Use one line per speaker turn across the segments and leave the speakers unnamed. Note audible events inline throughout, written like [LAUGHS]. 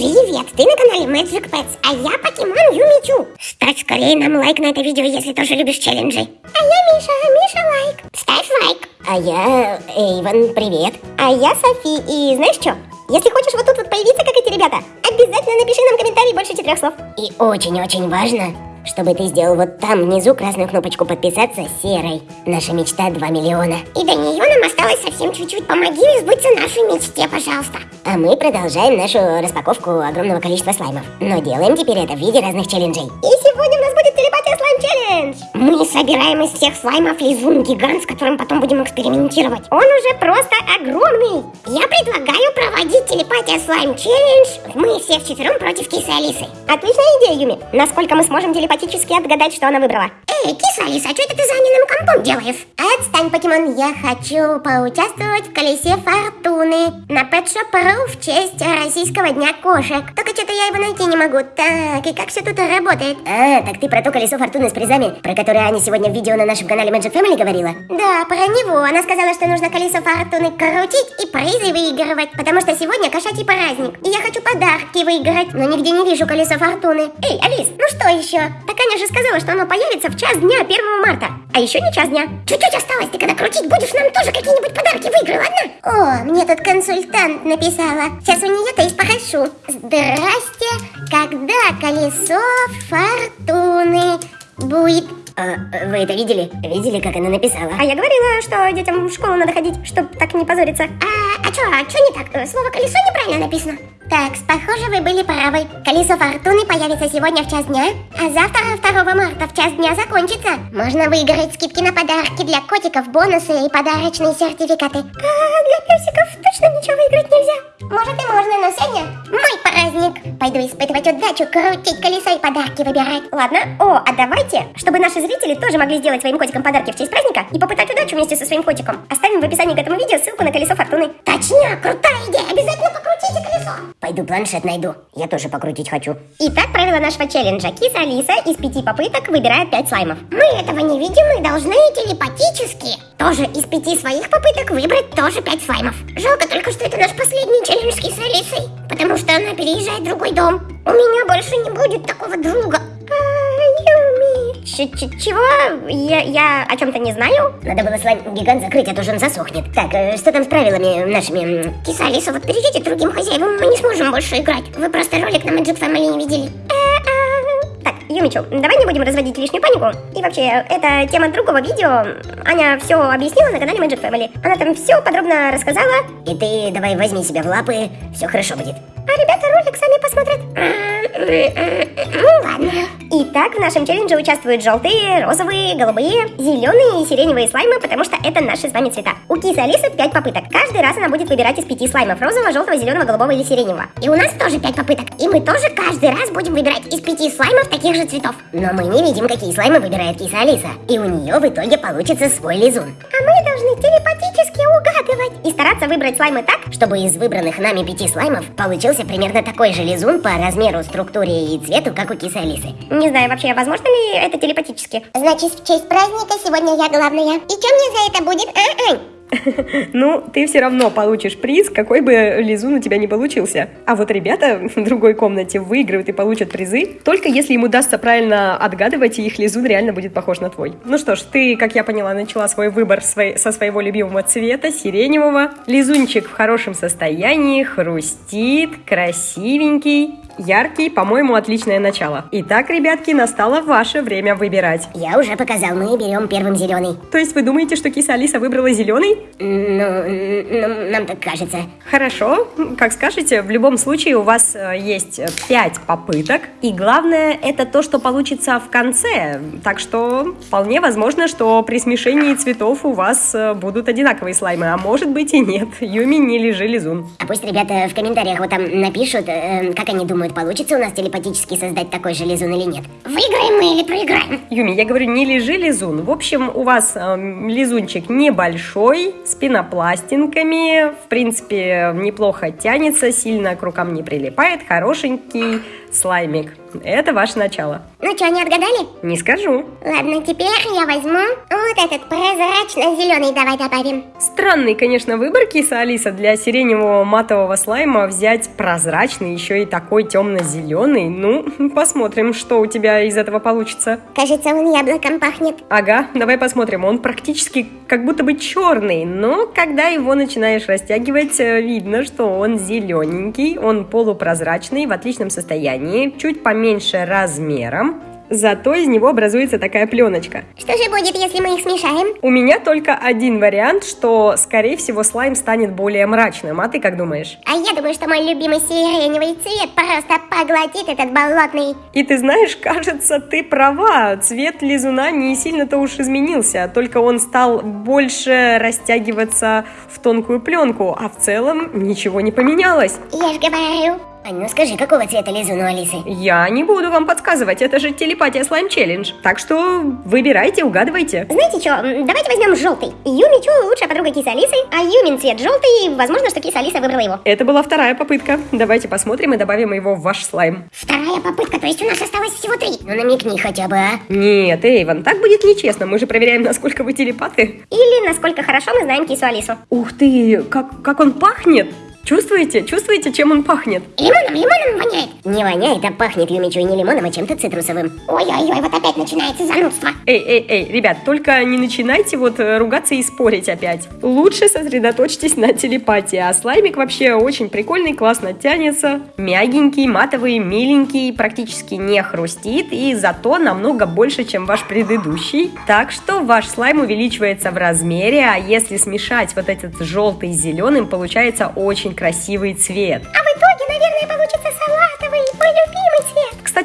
Привет, ты на канале Magic Pets, а я покемон Юмичу. Ставь скорее нам лайк на это видео, если тоже любишь челленджи. А я Миша, Миша лайк. Ставь лайк. А я Эйвен, привет. А я Софи, и знаешь что? Если хочешь вот тут вот появиться, как эти ребята, обязательно напиши нам комментарий больше четырех слов. И очень-очень важно, чтобы ты сделал вот там внизу красную кнопочку подписаться серой. Наша мечта 2 миллиона. И до нее нам осталось совсем чуть-чуть. Помоги сбыться нашей мечте, пожалуйста. А мы продолжаем нашу распаковку огромного количества слаймов. Но делаем теперь это в виде разных челленджей. И сегодня у нас челлендж. Мы собираем из всех слаймов лизун гигант, с которым потом будем экспериментировать. Он уже просто огромный. Я предлагаю проводить телепатия слайм челлендж. Мы все вчетвером против Кисы Алисы. Отличная идея, Юми. Насколько мы сможем телепатически отгадать, что она выбрала. Эй, киса Алиса, а что это ты за аниным компом делаешь? Отстань, покемон, я хочу поучаствовать в колесе фортуны на Pet Shop Ru в честь российского дня кошек. Только что-то я его найти не могу. Так, и как все тут работает? А, так ты про то колесо фортуны с призами, про которое Аня сегодня в видео на нашем канале Magic Family говорила? Да, про него. Она сказала, что нужно колесо фортуны крутить и призы выигрывать, потому что сегодня кошачий праздник. И я хочу подарки выиграть, но нигде не вижу колесо фортуны. Эй, Алис, ну что еще? Так Аня же сказала, что оно появится в час дня 1 марта. А еще не час дня. Чуть-чуть осталось, ты когда крутить будешь, нам тоже какие-нибудь подарки выиграй, ладно? О, мне тут консультант написала. Сейчас у нее-то и спрошу. Здрасте, когда колесо фортуны будет а, вы это видели? Видели, как она написала? А я говорила, что детям в школу надо ходить, чтобы так не позориться. А, а что, а что не так? Слово колесо неправильно написано. Так, похоже, вы были правы. Колесо фортуны появится сегодня в час дня, а завтра, 2 марта, в час дня закончится. Можно выиграть скидки на подарки для котиков, бонусы и подарочные сертификаты. А для песиков точно ничего выиграть нельзя? Может и можно, но сегодня мой праздник. Пойду испытывать удачу, крутить колесо и подарки выбирать. Ладно? О, а давайте, чтобы наши зрители тоже могли сделать своим котикам подарки в честь праздника и попытать удачу вместе со своим котиком. Оставим в описании к этому видео ссылку на колесо фортуны. Точняк, крутая идея, обязательно покрутите колесо. Пойду планшет найду, я тоже покрутить хочу. Итак, правило нашего челленджа. Киса Алиса из пяти попыток выбирает пять слаймов. Мы этого не видим, мы должны телепатически тоже из пяти своих попыток выбрать тоже пять слаймов. Жалко только, что это наш последний челлендж с Алисой, потому что она переезжает в другой дом. У меня больше не будет такого друга. Ч -ч Чего? Я, я о чем-то не знаю? Надо было слайм гигант закрыть, а то же он засохнет. Так, э, что там с правилами нашими? Киса, Алиса, вот перейдите другим хозяевам, мы не сможем больше играть. Вы просто ролик на Magic Family не видели. Юмичу, давай не будем разводить лишнюю панику. И вообще, это тема другого видео. Аня все объяснила на канале Magic Family. Она там все подробно рассказала. И ты давай возьми себя в лапы, все хорошо будет. А ребята ролик сами посмотрят. Ну ладно. Итак, в нашем челлендже участвуют желтые, розовые, голубые, зеленые и сиреневые слаймы, потому что это наши с вами цвета. У кисы Алисы 5 попыток. Каждый раз она будет выбирать из 5 слаймов. Розового, желтого, зеленого, голубого или сиреневого. И у нас тоже 5 попыток. И мы тоже каждый раз будем выбирать из 5 слаймов таких же цветов. Но мы не видим, какие слаймы выбирает киса Алиса. И у нее в итоге получится свой лизун. А мы должны телепатически угадывать. И стараться выбрать слаймы так, чтобы из выбранных нами 5 слаймов получился примерно такой же лизун по размеру, структуре и цвету, как у кисы Алисы. Не знаю вообще, возможно ли это телепатически. Значит, в честь праздника сегодня я главная. И что мне за это будет, а, Ань? [LAUGHS]
Ну, ты все равно получишь приз, какой бы лизун у тебя не получился. А вот ребята [LAUGHS] в другой комнате выиграют и получат призы, только если им удастся правильно отгадывать, и их лизун реально будет похож на твой. Ну что ж, ты, как я поняла, начала свой выбор со своего любимого цвета, сиреневого. Лизунчик в хорошем состоянии, хрустит, красивенький. Яркий, по-моему, отличное начало. Итак, ребятки, настало ваше время выбирать.
Я уже показал, мы берем первым зеленый.
То есть вы думаете, что киса Алиса выбрала зеленый?
Ну, ну, нам так кажется.
Хорошо, как скажете, в любом случае у вас э, есть 5 попыток. И главное, это то, что получится в конце. Так что вполне возможно, что при смешении цветов у вас э, будут одинаковые слаймы. А может быть и нет. Юми, не лежи лизун.
А пусть ребята в комментариях вот там напишут, э, как они думают, получится у нас телепатически создать такой же лизун или нет. Выиграем мы или проиграем?
Юми, я говорю, не лежи лизун. В общем, у вас э, лизунчик небольшой, с пенопластинками. В принципе, неплохо тянется, сильно к рукам не прилипает. Хорошенький слаймик. Это ваше начало.
Ну что, не отгадали?
Не скажу.
Ладно, теперь я возьму вот этот прозрачно-зеленый, давай добавим.
Странный, конечно, выбор киса Алиса для сиреневого матового слайма взять прозрачный, еще и такой темно-зеленый. Ну, посмотрим, что у тебя из этого получится.
Кажется, он яблоком пахнет.
Ага, давай посмотрим. Он практически как будто бы черный, но когда его начинаешь растягивать, э, видно, что он зелененький, он полупрозрачный, в отличном состоянии, чуть поменьше размером. Зато из него образуется такая пленочка.
Что же будет, если мы их смешаем?
У меня только один вариант, что, скорее всего, слайм станет более мрачным. А ты как думаешь?
А я думаю, что мой любимый сиреневый цвет просто поглотит этот болотный.
И ты знаешь, кажется, ты права. Цвет лизуна не сильно-то уж изменился, только он стал больше растягиваться в тонкую пленку, а в целом ничего не поменялось.
Я же говорю.
Ань, ну скажи, какого цвета лизун у Алисы?
Я не буду вам подсказывать, это же телепатия слайм челлендж. Так что выбирайте, угадывайте.
Знаете что, давайте возьмем желтый. Юмичу лучшая подруга кисы Алисы, а Юмин цвет желтый, и возможно, что киса Алиса выбрала его.
Это была вторая попытка. Давайте посмотрим и добавим его в ваш слайм.
Вторая попытка, то есть у нас осталось всего три.
Ну намекни хотя бы, а?
Нет, Эйвен, так будет нечестно. Мы же проверяем, насколько вы телепаты.
Или насколько хорошо мы знаем кису Алису.
Ух ты, как, как он пахнет! Чувствуете? Чувствуете, чем он пахнет?
Лимоном, лимоном воняет.
Не воняет, а пахнет Юмичу и не лимоном, а чем-то цитрусовым.
Ой-ой-ой, вот опять начинается занудство.
Эй, эй, эй, ребят, только не начинайте вот э, ругаться и спорить опять. Лучше сосредоточьтесь на телепатии, а слаймик вообще очень прикольный, классно тянется, мягенький, матовый, миленький, практически не хрустит и зато намного больше, чем ваш предыдущий. Так что ваш слайм увеличивается в размере, а если смешать вот этот желтый с зеленым, получается очень красивый цвет.
А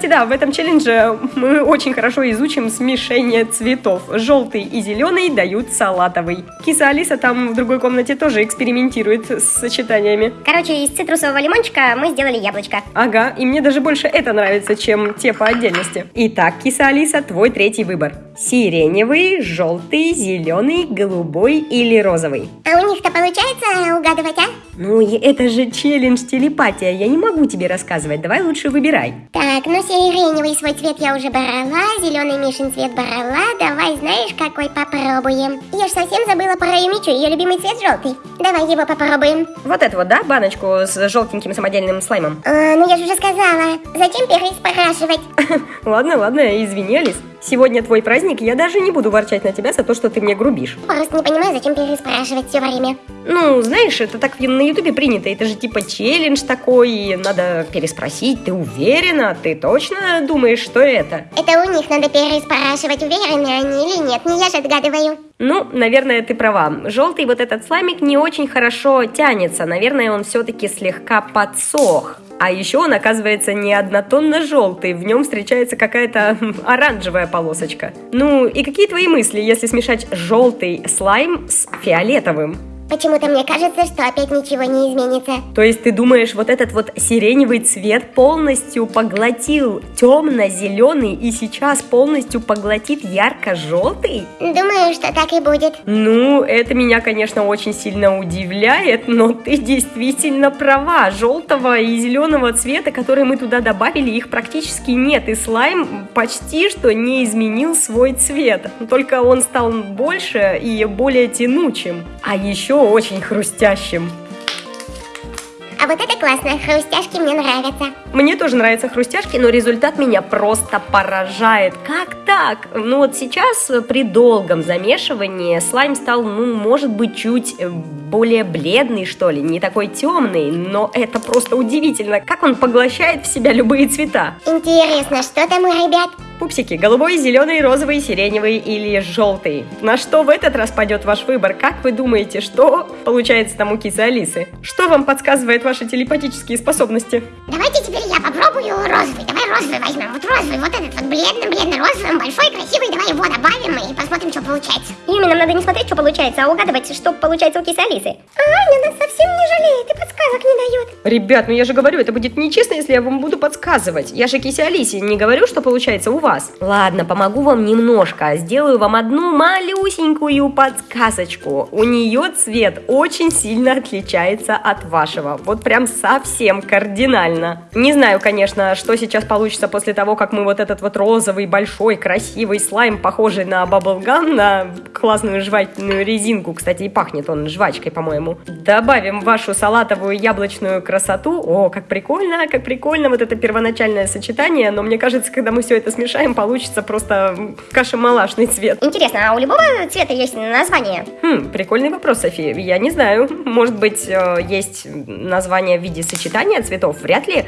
Кстати, да, в этом челлендже мы очень хорошо изучим смешение цветов. Желтый и зеленый дают салатовый. Киса Алиса там в другой комнате тоже экспериментирует с сочетаниями.
Короче, из цитрусового лимончика мы сделали яблочко.
Ага, и мне даже больше это нравится, чем те по отдельности. Итак, киса Алиса, твой третий выбор. Сиреневый, желтый, зеленый, голубой или розовый?
А у них-то получается угадывать, а?
Ну, это же челлендж телепатия, я не могу тебе рассказывать, давай лучше выбирай.
Так, ну сиреневый свой цвет я уже брала, зеленый Мишин цвет брала, давай знаешь какой попробуем. Я ж совсем забыла про Юмичу, ее любимый цвет желтый. Давай его попробуем.
Вот это вот, да, баночку с желтеньким самодельным слаймом?
А, ну я же уже сказала, зачем переспрашивать? [LAUGHS]
Ладно, ладно, извини, Алис. Сегодня твой праздник, я даже не буду ворчать на тебя за то, что ты мне грубишь.
Просто не понимаю, зачем переспрашивать все время.
Ну, знаешь, это так на ютубе принято, это же типа челлендж такой, надо переспросить, ты уверена, ты точно думаешь, что это?
Это у них надо переспрашивать, уверены они или нет, не я же отгадываю.
Ну, наверное, ты права. Желтый вот этот слаймик не очень хорошо тянется, наверное, он все-таки слегка подсох. А еще он оказывается не однотонно желтый, в нем встречается какая-то [LAUGHS] оранжевая полосочка. Ну и какие твои мысли, если смешать желтый слайм с фиолетовым?
Почему-то мне кажется, что опять ничего не изменится.
То есть ты думаешь, вот этот вот сиреневый цвет полностью поглотил темно-зеленый и сейчас полностью поглотит ярко-желтый?
Думаю, что так и будет.
Ну, это меня, конечно, очень сильно удивляет, но ты действительно права. Желтого и зеленого цвета, которые мы туда добавили, их практически нет. И слайм почти что не изменил свой цвет. Только он стал больше и более тянучим. А еще очень хрустящим.
А вот это классно, хрустяшки мне нравятся.
Мне тоже нравятся хрустяшки, но результат меня просто поражает. Как так? Ну вот сейчас при долгом замешивании слайм стал, ну, может быть, чуть более бледный, что ли, не такой темный, но это просто удивительно, как он поглощает в себя любые цвета.
Интересно, что там у ребят?
Пупсики, голубой, зеленый, розовый, сиреневый или желтый. На что в этот раз пойдет ваш выбор? Как вы думаете, что получается там у кисы Алисы? Что вам подсказывает ваши телепатические способности?
Давайте теперь я попробую розовый. Давай розовый возьмем. Вот розовый, вот этот вот бледно-бледно-розовый, большой, красивый. Давай его добавим и посмотрим, что получается.
Именно нам надо не смотреть, что получается, а угадывать, что получается у кисы Алисы.
А Аня нас совсем не жалеет и подсказок не дает.
Ребят, ну я же говорю, это будет нечестно, если я вам буду подсказывать. Я же кисе Алисе не говорю, что получается у вас. Ладно, помогу вам немножко. Сделаю вам одну малюсенькую подсказочку. У нее цвет очень сильно отличается от вашего. Вот прям совсем кардинально. Не знаю, конечно, что сейчас получится после того, как мы вот этот вот розовый, большой, красивый слайм, похожий на баблгам, на классную жевательную резинку, кстати, и пахнет он жвачкой, по-моему. Добавим вашу салатовую яблочную красоту. О, как прикольно, как прикольно вот это первоначальное сочетание, но мне кажется, когда мы все это смешаем, получится просто каша-малашный цвет.
Интересно, а у любого цвета есть название?
Хм, прикольный вопрос, София. Я не знаю. Может быть, э, есть название в виде сочетания цветов? Вряд ли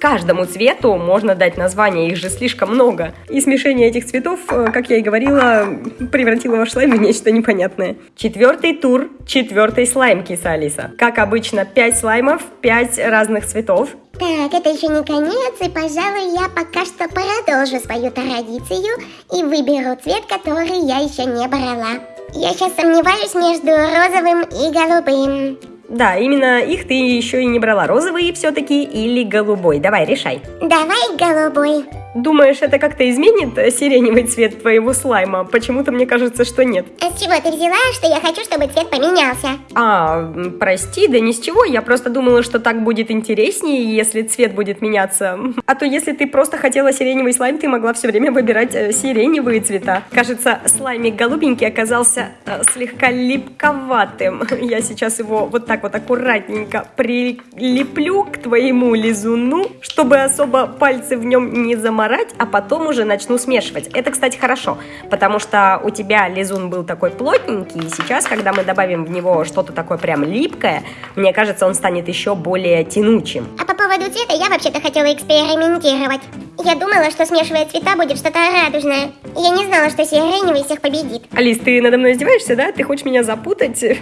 каждому цвету можно дать название, их же слишком много. И смешение этих цветов, э, как я и говорила, превратило ваш слайм в нечто непонятное. Четвертый тур, четвертый слайм, киса Алиса. Как обычно, 5 слаймов, 5 разных цветов.
Так, это еще не конец, и, пожалуй, я пока что продолжу свою традицию и выберу цвет, который я еще не брала. Я сейчас сомневаюсь между розовым и голубым.
Да, именно их ты еще и не брала. Розовый все-таки или голубой? Давай, решай.
Давай голубой.
Думаешь, это как-то изменит э, сиреневый цвет твоего слайма? Почему-то мне кажется, что нет.
А с чего ты взяла, что я хочу, чтобы цвет поменялся?
А, прости, да ни с чего. Я просто думала, что так будет интереснее, если цвет будет меняться. [LAUGHS] А то если ты просто хотела сиреневый слайм, ты могла все время выбирать э, сиреневые цвета. Кажется, слаймик голубенький оказался э, слегка липковатым. [LAUGHS] Я сейчас его вот так вот аккуратненько прилеплю к твоему лизуну, чтобы особо пальцы в нем не заморать, а потом уже начну смешивать. Это, кстати, хорошо, потому что у тебя лизун был такой плотненький, и сейчас, когда мы добавим в него что-то такое прям липкое, мне кажется, он станет еще более тянучим.
А по поводу цвета я вообще-то хотела экспериментировать. Я думала, что смешивая цвета будет что-то радужное. Я не знала, что сиреневый всех победит.
Алис, ты надо мной издеваешься, да? Ты хочешь меня запутать? [LAUGHS]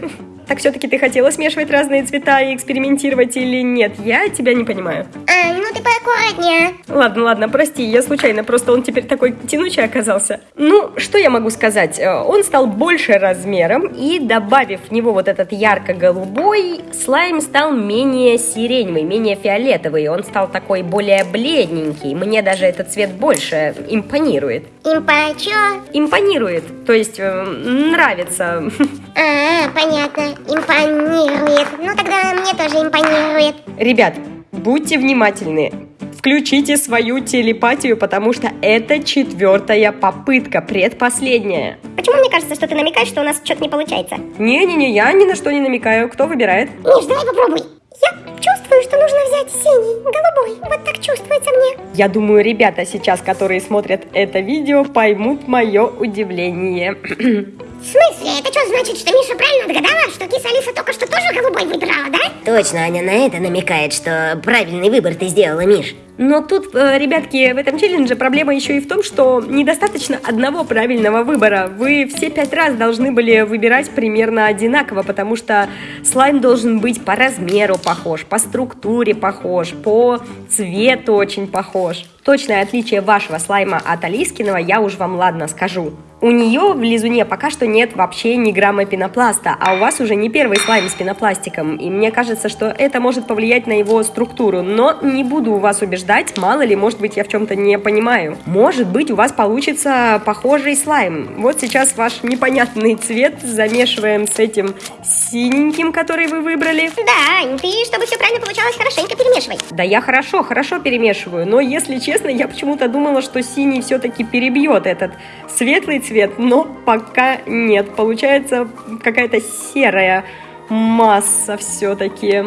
Так все-таки ты хотела смешивать разные цвета и экспериментировать или нет? Я тебя не понимаю.
А, ну ты поаккуратнее.
Ладно, ладно, прости, я случайно, просто он теперь такой тянучий оказался. Ну, что я могу сказать? Э, Он стал больше размером, и добавив в него вот этот ярко-голубой, слайм стал менее сиреневый, менее фиолетовый. Он стал такой более бледненький. Мне даже этот цвет больше импонирует.
Импачо.
Импонирует, то есть э, нравится. [LAUGHS]
А, понятно. Импонирует. Ну тогда мне тоже импонирует.
Ребят, будьте внимательны. Включите свою телепатию, потому что это четвертая попытка, предпоследняя.
Почему мне кажется, что ты намекаешь, что у нас что-то не получается?
Не-не-не, я ни на что не намекаю. Кто выбирает?
Миш, давай попробуй. Я чувствую, что нужно взять синий, голубой. Вот так чувствуется мне.
Я думаю, ребята сейчас, которые смотрят это видео, поймут мое удивление. [CLEARS THROAT]
В смысле? Это что значит, что Миша правильно догадала, что киса Алиса только что тоже голубой выбирала, да?
Точно, Аня на это намекает, что правильный выбор ты сделала, Миш.
Но тут, э, ребятки, в этом челлендже проблема еще и в том, что недостаточно одного правильного выбора. Вы все пять раз должны были выбирать примерно одинаково, потому что слайм должен быть по размеру похож, по структуре похож, по цвету очень похож. Точное отличие вашего слайма от Алискиного я уж вам ладно скажу. У нее в лизуне пока что нет вообще ни грамма пенопласта, а у вас уже не первый слайм с пенопластиком, и мне кажется, что это может повлиять на его структуру, но не буду вас убеждать, мало ли, может быть, я в чем-то не понимаю. Может быть, у вас получится похожий слайм. Вот сейчас ваш непонятный цвет замешиваем с этим синеньким, который вы выбрали.
Да, ты, чтобы все правильно получалось, хорошенько перемешивай.
Да я хорошо, хорошо перемешиваю, но если честно, я почему-то думала, что синий все-таки перебьет этот светлый цвет, но пока нет. Получается какая-то серая масса все-таки.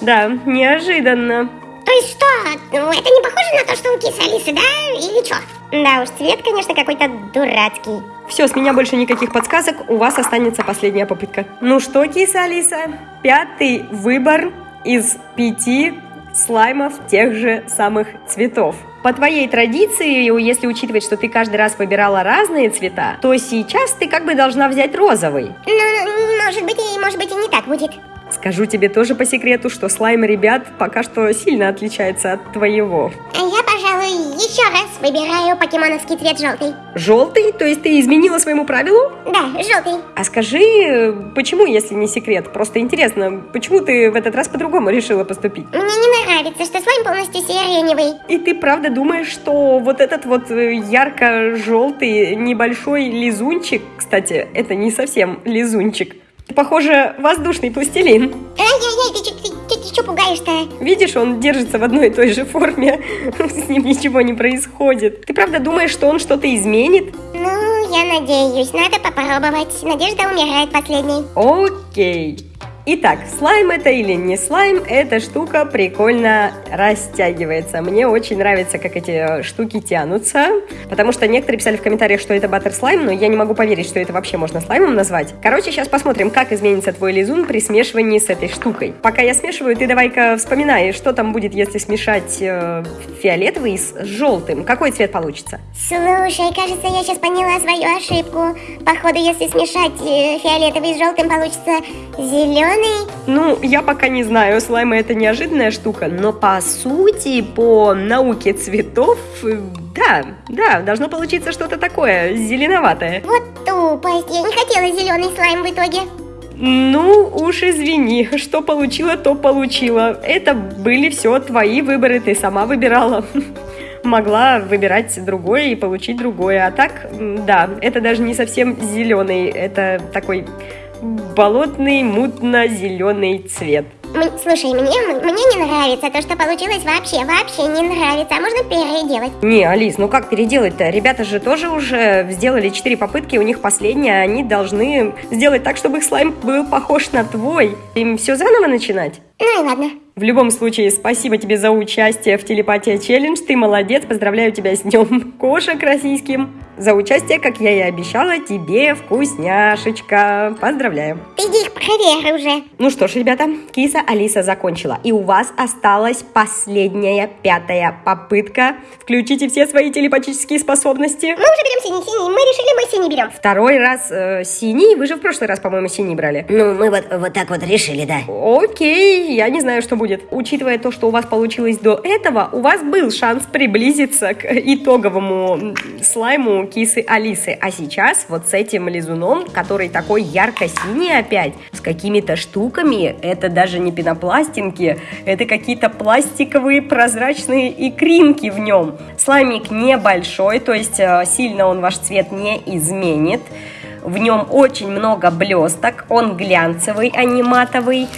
Да, неожиданно.
То есть что? Ну, это не похоже на то, что у кисы Алисы, да? Или что?
Да уж, цвет, конечно, какой-то дурацкий.
Все, с меня больше никаких подсказок, у вас останется последняя попытка. Ну что, киса Алиса, пятый выбор из пяти слаймов тех же самых цветов. По твоей традиции, если учитывать, что ты каждый раз выбирала разные цвета, то сейчас ты как бы должна взять розовый.
Ну, может быть, и может быть и не так будет.
Скажу тебе тоже по секрету, что слайм ребят пока что сильно отличается от твоего.
А я, пожалуй, Еще раз выбираю покемоновский цвет желтый.
Желтый? То есть ты изменила своему правилу?
Да, желтый.
А скажи, почему, если не секрет? Просто интересно, почему ты в этот раз по-другому решила поступить?
Мне не нравится, что слайм полностью сиреневый.
И ты правда думаешь, что вот этот вот э, ярко-желтый небольшой лизунчик, кстати, это не совсем лизунчик, похоже, воздушный пластилин.
Ай-яй-яй, ты, ты, ты, ты что пугаешь-то?
Видишь, он держится в одной и той же форме, [LAUGHS] с ним ничего не происходит. Ты правда думаешь, что он что-то изменит?
Ну, я надеюсь, надо попробовать. Надежда умирает последней.
Окей. Итак, слайм это или не слайм, эта штука прикольно растягивается. Мне очень нравится, как эти штуки тянутся, потому что некоторые писали в комментариях, что это баттер слайм, но я не могу поверить, что это вообще можно слаймом назвать. Короче, сейчас посмотрим, как изменится твой лизун при смешивании с этой штукой. Пока я смешиваю, ты давай-ка вспоминай, что там будет, если смешать э, фиолетовый с желтым. Какой цвет получится?
Слушай, кажется, я сейчас поняла свою ошибку. Походу, если смешать э, фиолетовый с желтым, получится зеленый.
Ну, я пока не знаю, слаймы это неожиданная штука, но по сути, по науке цветов, э, да, да, должно получиться что-то такое, зеленоватое.
Вот тупость. Я не хотела зеленый слайм в итоге.
Ну, уж извини, что получила, то получила. Это были все твои выборы, ты сама выбирала. [LAUGHS] Могла выбирать другое и получить другое. А так, да, это даже не совсем зеленый, это такой болотный, мутно-зеленый цвет.
Слушай, мне, мне не нравится то, что получилось вообще, вообще не нравится. А можно переделать?
Не, Алис, ну как переделать-то? Ребята же тоже уже сделали 4 попытки, у них последняя, они должны сделать так, чтобы их слайм был похож на твой. Им все заново начинать?
Ну и ладно.
В любом случае, спасибо тебе за участие в телепатия челлендж. Ты молодец, поздравляю тебя с днем кошек российским. За участие, как я и обещала, тебе вкусняшечка. Поздравляю.
Иди их проверь уже.
Ну что ж, ребята, киса Алиса закончила. И у вас осталась последняя, пятая попытка. Включите все свои телепатические способности.
Мы уже берем синий-синий. Мы решили, мы синий берем.
Второй раз э, синий. Вы же в прошлый раз, по-моему, синий брали.
Ну, мы вот, вот так вот решили, да.
Окей, я не знаю, что будет. Учитывая то, что у вас получилось до этого, у вас был шанс приблизиться к итоговому слайму кисы Алисы. А сейчас вот с этим лизуном, который такой ярко-синий опять, с какими-то штуками, это даже не пенопластинки, это какие-то пластиковые прозрачные икринки в нем. Слаймик небольшой, то есть э, сильно он ваш цвет не изменит. В нем очень много блесток, он глянцевый, а не матовый.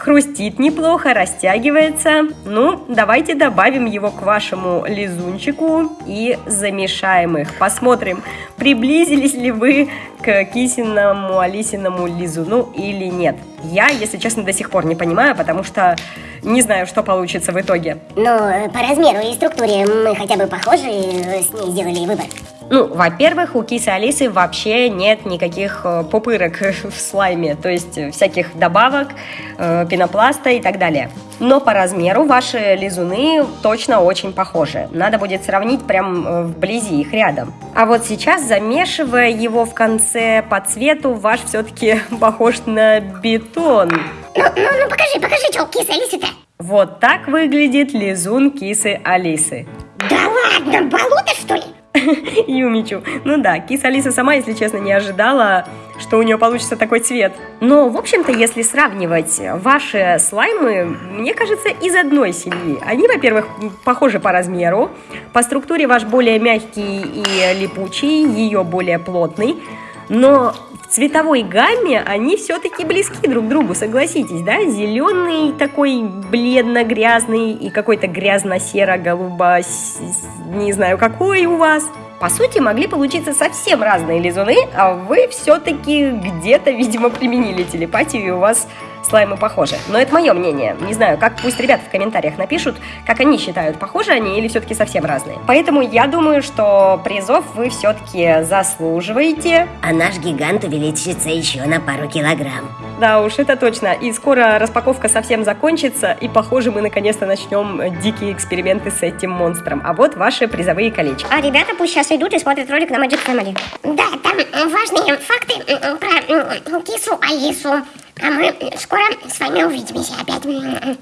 Хрустит неплохо, растягивается. Ну, давайте добавим его к вашему лизунчику и замешаем их. Посмотрим, приблизились ли вы к кисиному Алисиному лизуну или нет. Я, если честно, до сих пор не понимаю, потому что не знаю, что получится в итоге.
Э, по размеру и структуре мы хотя бы похожи с ней сделали выбор.
Ну, во-первых, у кисы Алисы вообще нет никаких э, пупырок [LAUGHS] в слайме, то есть э, всяких добавок, э, пенопласта и так далее. Но по размеру ваши лизуны точно очень похожи. Надо будет сравнить прям вблизи их рядом. А вот сейчас, замешивая его в конце по цвету, ваш все-таки [LAUGHS] похож на бетон.
Ну, ну, ну покажи, покажи, что киса Алисы-то.
Вот так выглядит лизун кисы Алисы.
Да ладно, болото что ли? [LAUGHS]
Юмичу. Ну да, киса Алиса сама, если честно, не ожидала, что у нее получится такой цвет. Но, в общем-то, если сравнивать ваши слаймы, мне кажется, из одной семьи. Они, во-первых, похожи по размеру, по структуре ваш более мягкий и липучий, ее более плотный, но цветовой гамме они все-таки близки друг к другу, согласитесь, да? Зеленый такой бледно-грязный и какой-то грязно-серо-голубо, не знаю какой у вас. По сути, могли получиться совсем разные лизуны, а вы все-таки где-то, видимо, применили телепатию, и у вас слаймы похожи. Но это мое мнение. Не знаю, как пусть ребята в комментариях напишут, как они считают, похожи они или все-таки совсем разные. Поэтому я думаю, что призов вы все-таки заслуживаете.
А наш гигант увеличится еще на пару килограмм.
Да уж, это точно. И скоро распаковка совсем закончится, и, похоже, мы наконец-то начнем дикие эксперименты с этим монстром. А вот ваши призовые колечки.
А ребята пусть сейчас идут и смотрят ролик на Magic Family.
Да, там э, важные факты э, про э, кису Алису. А мы скоро с вами увидимся опять.